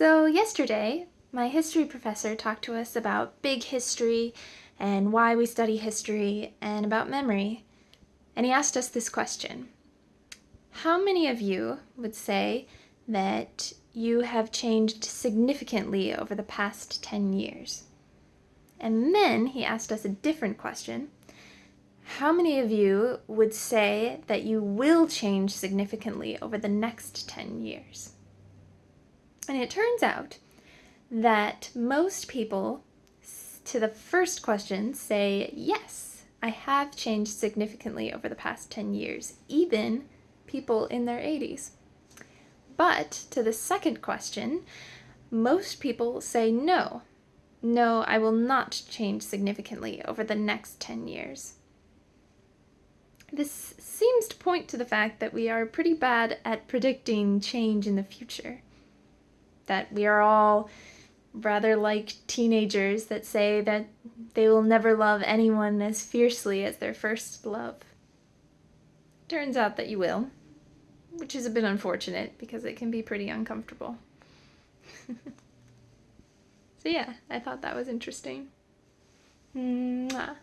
So yesterday, my history professor talked to us about big history and why we study history and about memory. And he asked us this question. How many of you would say that you have changed significantly over the past 10 years? And then he asked us a different question. How many of you would say that you will change significantly over the next 10 years? And it turns out that most people to the first question say, yes, I have changed significantly over the past 10 years, even people in their 80s. But to the second question, most people say no. No, I will not change significantly over the next 10 years. This seems to point to the fact that we are pretty bad at predicting change in the future that we are all rather like teenagers that say that they will never love anyone as fiercely as their first love. Turns out that you will, which is a bit unfortunate because it can be pretty uncomfortable. so yeah, I thought that was interesting. Mwah.